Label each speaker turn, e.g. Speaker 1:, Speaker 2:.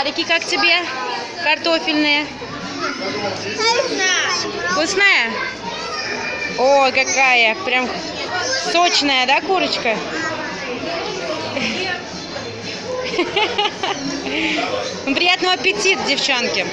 Speaker 1: сухарики как тебе? Картофельные. Вкусная? О, какая, прям сочная, да, курочка? Приятного аппетита, девчонки.